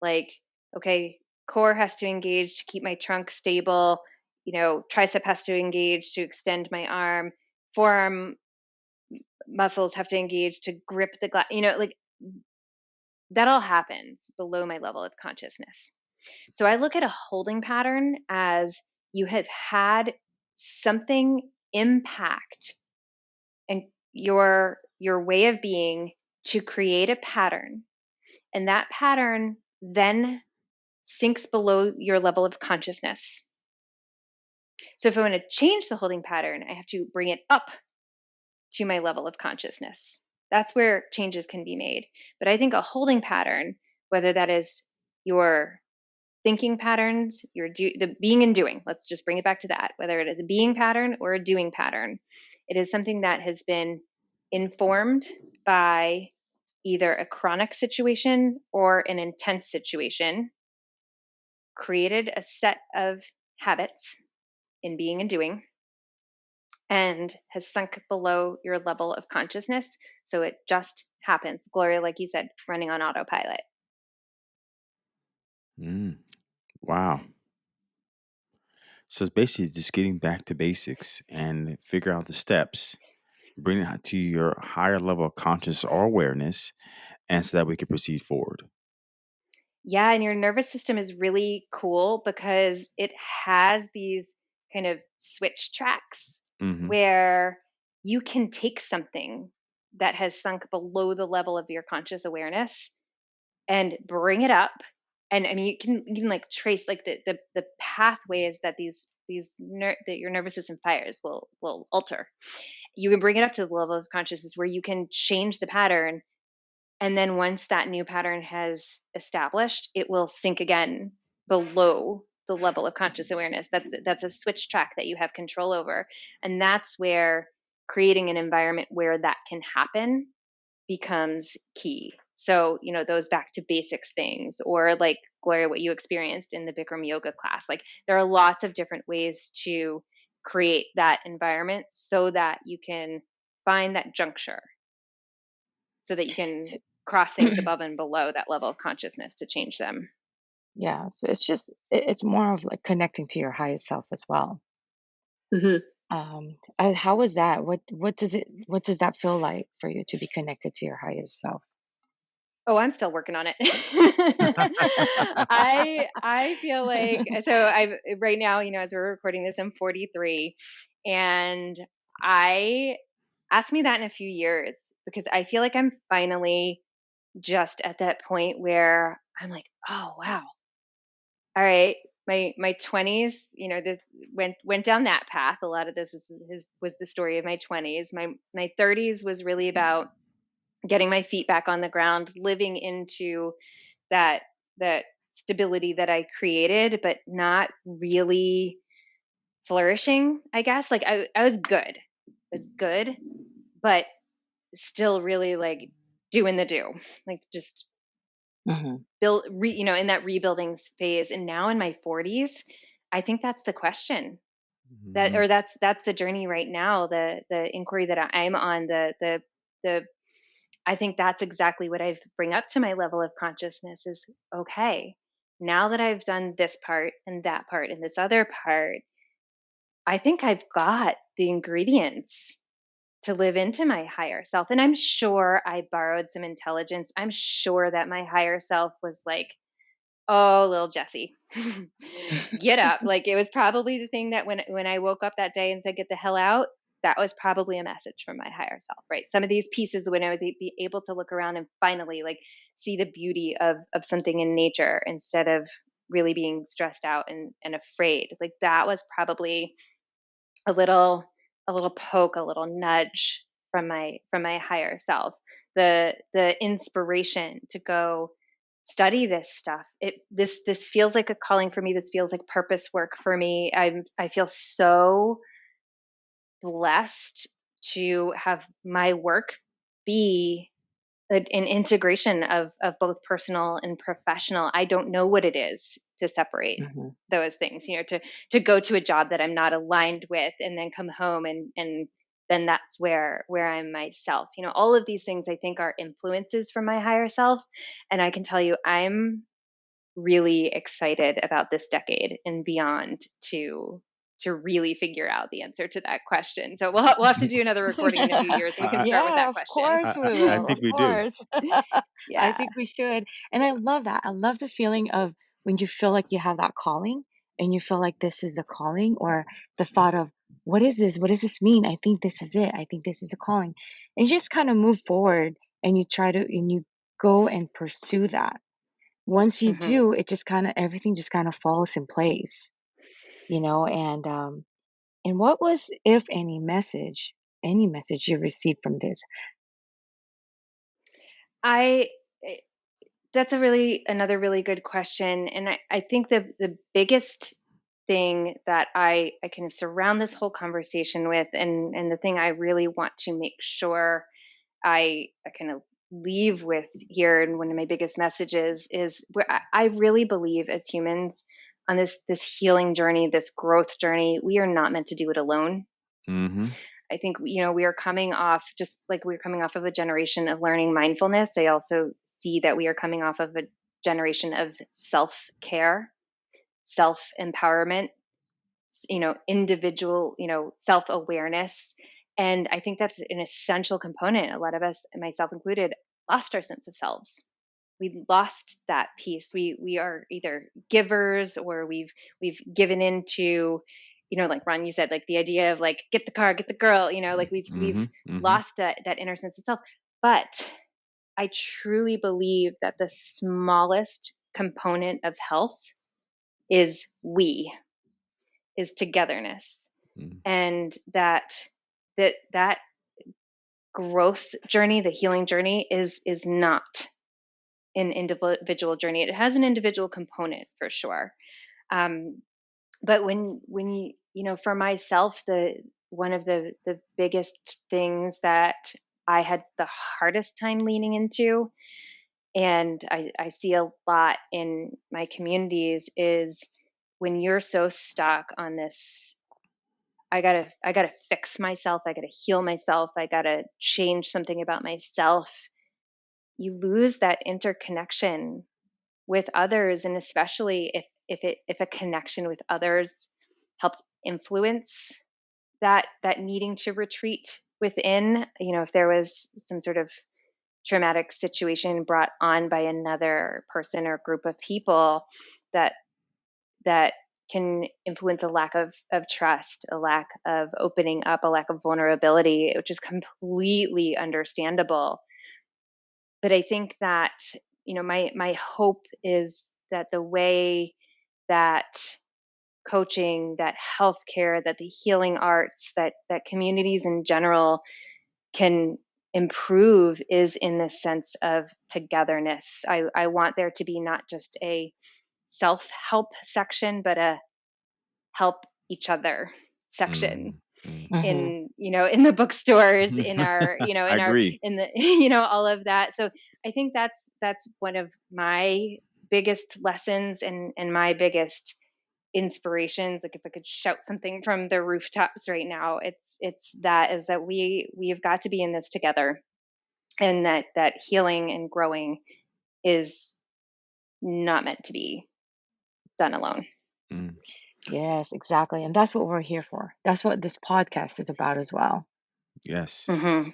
like okay, core has to engage to keep my trunk stable, you know, tricep has to engage to extend my arm, forearm muscles have to engage to grip the glass, you know, like that all happens below my level of consciousness. So I look at a holding pattern as you have had something impact and your your way of being to create a pattern and that pattern then sinks below your level of consciousness so if i want to change the holding pattern i have to bring it up to my level of consciousness that's where changes can be made but i think a holding pattern whether that is your thinking patterns, your do the being and doing. Let's just bring it back to that. Whether it is a being pattern or a doing pattern, it is something that has been informed by either a chronic situation or an intense situation, created a set of habits in being and doing, and has sunk below your level of consciousness. So it just happens. Gloria, like you said, running on autopilot.
Mm. Wow. So it's basically just getting back to basics and figure out the steps, bring it to your higher level of conscious or awareness, and so that we can proceed forward.
Yeah, and your nervous system is really cool because it has these kind of switch tracks
hmm
where you can take something that has sunk below the level of your conscious awareness and bring it up and I mean you can you can like trace like the the, the pathways that these these ner- that your nervous system fires will will alter. You can bring it up to the level of consciousness where you can change the pattern, and then once that new pattern has established, it will sink again below the level of conscious awareness. That's that's a switch track that you have control over, and that's where creating an environment where that can happen becomes key. So, you know, those back to basics things, or like Gloria, what you experienced in the Bikram yoga class. Like, there are lots of different ways to create that environment so that you can find that juncture, so that you can cross things above and below that level of consciousness to change them.
Yeah, so it's just it- it's more of like connecting to your highest self as well.
hmm
Um, uh, how was that? What what does it what does that feel like for you to be connected to your highest self?
Oh, I'm still working on it. I I feel like so I right now, you know, as we're recording this, I'm 43, and I ask me that in a few years because I feel like I'm finally just at that point where I'm like, oh wow, all right, my my 20s, you know, this went went down that path. A lot of this is, is was the story of my 20s. My my 30s was really about getting my feet back on the ground, living into that that stability that I created, but not really flourishing, I guess. Like I I was good. I was good, but still really like doing the do. Like just
hmm
build re, you know, in that rebuilding phase. And now in my 40s, I think that's the question. That
hmm
or that's that's the journey right now, the the inquiry that I- I'm on, the the the I think that's exactly what i've bring up to my level of consciousness is okay, now that I've done this part and that part and this other part, I think I've got the ingredients to live into my higher self. And I'm sure I borrowed some intelligence. I'm sure that my higher self was like, oh, little Jesse, get up. Like it was probably the thing that when when I woke up that day and said, get the hell out, that was probably a message from my higher self, right? Some of these pieces when I was able to look around and finally like see the beauty of of something in nature instead of really being stressed out and and afraid. Like that was probably a little a little poke, a little nudge from my from my higher self. The the inspiration to go study this stuff. It this this feels like a calling for me. This feels like purpose work for me. I'm I feel so blessed to have my work be an integration of of both personal and professional i don't know what it is to separate mm-hmm. those things you know to to go to a job that i'm not aligned with and then come home and and then that's where where i'm myself you know all of these things i think are influences from my higher self and i can tell you i'm really excited about this decade and beyond to to really figure out the answer to that question. So we'll, we'll have to do another recording in a few years. So we can start
yeah,
with that question.
of
question.
course we will.
I, I think
of
we
course.
do.
yeah.
I think we should. And I love that. I love the feeling of when you feel like you have that calling and you feel like this is a calling or the thought of what is this? What does this mean? I think this is it. I think this is a calling. And you just kind of move forward and you try to and you go and pursue that. Once you
Mm-hmm.
do, it just kind of everything just kind of falls in place. You know, and um and what was, if any, message, any message you received from this?
I that's a really another really good question, and I, I think the the biggest thing that I I kind of surround this whole conversation with, and and the thing I really want to make sure I I kind of leave with here, and one of my biggest messages is where I, really believe as humans on this this healing journey, this growth journey, we are not meant to do it alone.
Mm-hmm.
I think you know we are coming off just like we're coming off of a generation of learning mindfulness. I also see that we are coming off of a generation of self-care, self-empowerment, you know, individual, you know, self-awareness. And I think that's an essential component. A lot of us, myself included, lost our sense of selves. We've lost that piece. We we are either givers or we've we've given into you know, like Ron, you said, like the idea of like get the car, get the girl, you know, like we've
Mm-hmm.
we've
Mm-hmm.
lost that that inner sense of self. But I truly believe that the smallest component of health is we, is togetherness,
Mhm.
and that that that growth journey, the healing journey, is is not an individual journey. It has an individual component for sure. Um, but when when you you know for myself the one of the the biggest things that i had the hardest time leaning into and i i see a lot in my communities is when you're so stuck on this i gotta i gotta fix myself i gotta heal myself i gotta change something about myself you lose that interconnection with others and especially if if it if a connection with others helped influence that that needing to retreat within you know if there was some sort of traumatic situation brought on by another person or group of people that that can influence a lack of of trust a lack of opening up a lack of vulnerability which is completely understandable. But i think that you know my my hope is that the way that coaching, that healthcare, that the healing arts, that that communities in general can improve is in this sense of togetherness. I, I want there to be not just a self-help section, but a help each other section.
Mm-hmm.
Mhm.
In you know, in the bookstores, in our you know, in our
agree.
in the you know, all of that. So I think that's that's one of my biggest lessons and and my biggest inspirations like if i could shout something from the rooftops right now it's it's that is that we we've got to be in this together and that that healing and growing is not meant to be done alone
Mm.
Yes, exactly. And that's what we're here for. That's what this podcast is about as well.
Yes.
mm-hmm.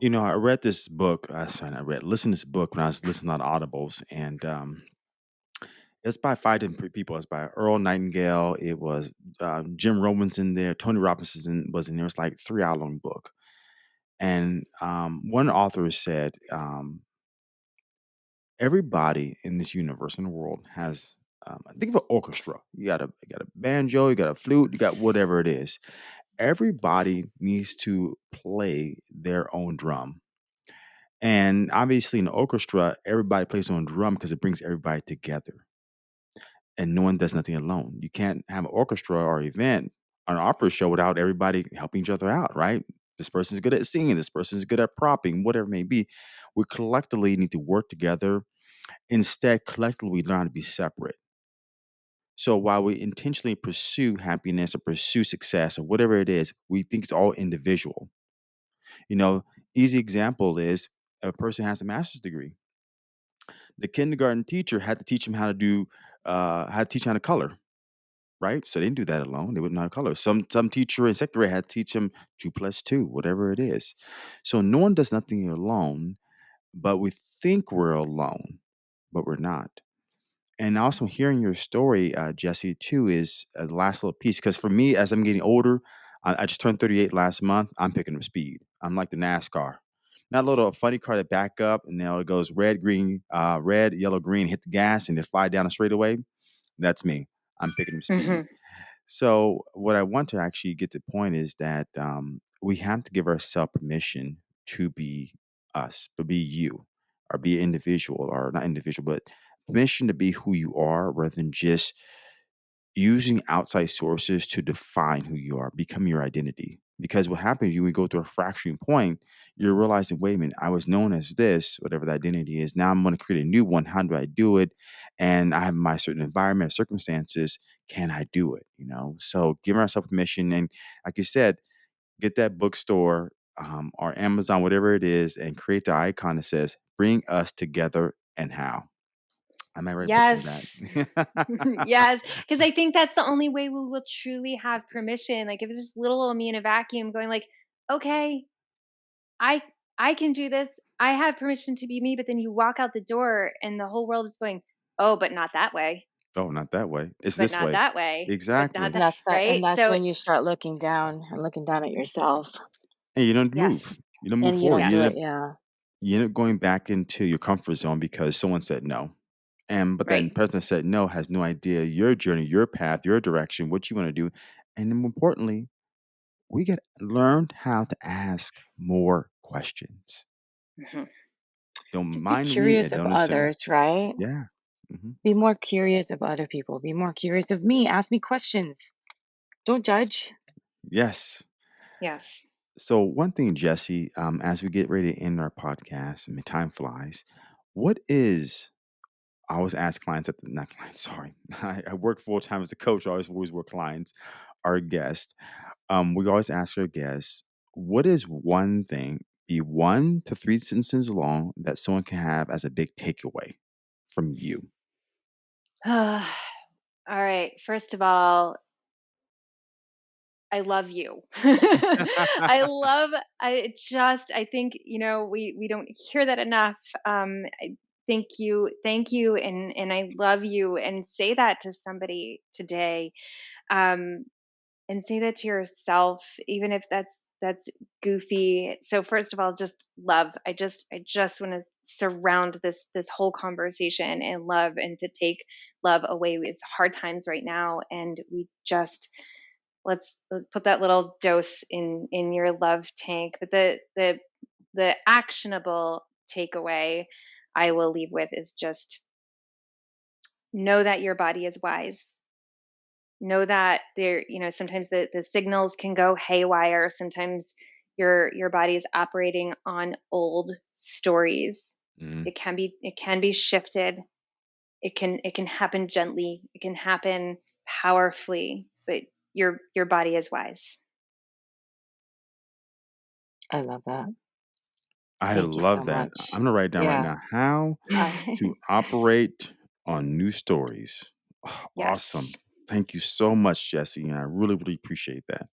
You know, I read this book. I sorry, I read listened to this book when I was listening on Audibles, and um, it's by five different people. It's by Earl Nightingale. It was um, Jim Robinson there. Tony Robbins in, was in there. It's like three hour long book. And um, one author said, um, everybody in this universe in the world has. Um, think of an orchestra. You got a you got a banjo, you got a flute, you got whatever it is. Everybody needs to play their own drum. And obviously, in the orchestra, everybody plays on drum because it brings everybody together. And no one does nothing alone. You can't have an orchestra or event, or an opera show without everybody helping each other out, right? This person's good at singing, this person's good at propping, whatever it may be. We collectively need to work together. Instead, collectively, we learn to be separate. So while we intentionally pursue happiness or pursue success or whatever it is, we think it's all individual. You know, easy example is a person has a master's degree. The kindergarten teacher had to teach him how to do, uh, had to teach how to color, right? So they didn't do that alone. They wouldn't know how to color. Some some teacher in second grade had to teach him two plus two, whatever it is. So no one does nothing alone, but we think we're alone, but we're not. And also hearing your story, uh, Jesse, too, is uh, the last little piece. Because for me, as I'm getting older, I, I just turned 38 last month. I'm picking up speed. I'm like the NASCAR. Not a little funny car that back up and now it goes red, green, uh, red, yellow, green, hit the gas and it fly down a straightaway. That's me. I'm picking up speed.
hmm
So what I want to actually get to the point is that um, we have to give ourselves permission to be us, but be you, or be an individual, or not individual, but permission to be who you are, rather than just using outside sources to define who you are, become your identity. Because what happens when we go through a fracturing point, you're realizing, wait a minute, I was known as this, whatever the identity is. Now I'm going to create a new one. How do I do it? And I have my certain environment, circumstances. Can I do it? You know, so giving ourselves permission. And like you said, get that bookstore um, or Amazon, whatever it is, and create the icon that says, bring us together and how. I might write a book on
Yes.
that.
yes. Because I think that's the only way we will truly have permission. Like if it's just little old me in a vacuum going like, okay, I I can do this. I have permission to be me, but then you walk out the door and the whole world is going, oh, but not that way.
oh, not that way. It's
But
this
not
way.
that way. But not
Exactly.
And that's that, and
right.
that's
So
when you start looking down and looking down at yourself,
And you don't move.
yes.
You don't move
and you
forward.
don't
You
do
end
it. Yeah,
you end up going back into your comfort zone because someone said no. And but
Right.
that person that said no has no idea your journey, your path, your direction, what you want to do. And more importantly, we get learned how to ask more questions.
hmm
Don't
just
mind me
curious
and
of others, right?
Yeah. hmm
Be more curious of other people. Be more curious of me. Ask me questions. Don't judge.
Yes.
Yes.
So one thing, Jesse, um, as we get ready to end our podcast, I mean, time flies. What is I always ask clients at the not clients, sorry. I, I work full time as a coach. I always always work clients, our guests. Um, we always ask our guests, what is one thing, be one to three sentences long, that someone can have as a big takeaway from you?
all right. First of all, I love you. I love I just I think, you know, we we don't hear that enough. Um I thank you. Thank you and and I love you and say that to somebody today. Um and say that to yourself even if that's that's goofy. So first of all, just love. I just I just want to surround this this whole conversation in love and to take love away. It's hard times right now and we just let's, let's put that little dose in in your love tank but the the the actionable takeaway i will leave with is just know that your body is wise. Know that there you know sometimes the, the signals can go haywire. Sometimes your your body is operating on old stories.
Mm,
it can be it can be shifted. It can it can happen gently. It can happen powerfully but your your body is wise.
I love that.
I
Thank
love
so
that.
much.
I'm gonna write it down right
Yeah.
now. How
I,
to operate on new stories. Oh, awesome.
yes
Thank you so much, Jesse. And I really, really appreciate that.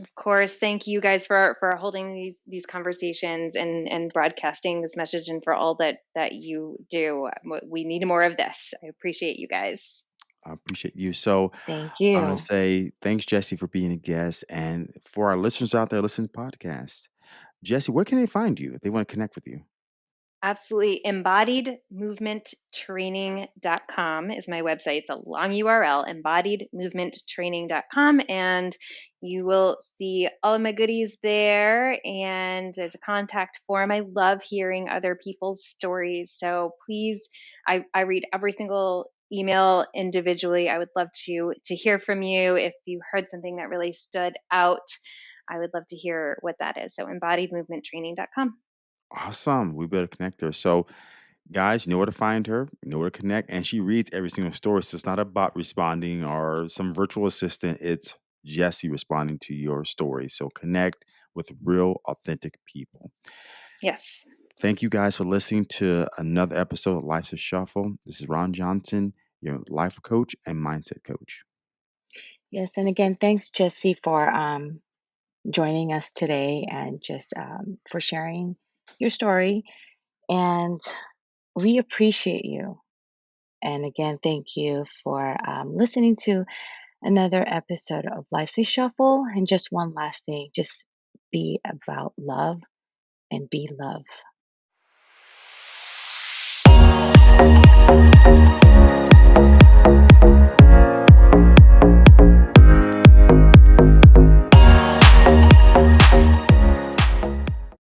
Of course, thank you guys for for holding these these conversations and and broadcasting this message and for all that that you do. We need more of this. I appreciate you guys.
I appreciate you. So
thank you.
I'm gonna
you.
say thanks, Jesse, for being a guest. And for our listeners out there listening to the podcast, Jesse, where can they find you if they want to connect with you?
Absolutely. Embodiedmovementtraining.com is my website. It's a long URL, embodiedmovementtraining.com. And you will see all of my goodies there. And there's a contact form. I love hearing other people's stories. So please, I, I read every single email individually. I would love to to hear from you if you heard something that really stood out I would love to hear what that is. So embodiedmovementtraining.com.
Awesome. We better connect her. So, guys, you know where to find her, you know where to connect, and she reads every single story. So it's not a bot responding or some virtual assistant. It's Jesse responding to your story. So connect with real, authentic people.
Yes.
Thank you guys for listening to another episode of Life's a Shuffle. This is Ron Johnson, your life coach and mindset coach.
Yes, and again, thanks, Jesse for um, joining us today and just um, for sharing your story. And we appreciate you. And again, thank you for um, listening to another episode of Life's Shuffle. And just one last thing just be about love and be love.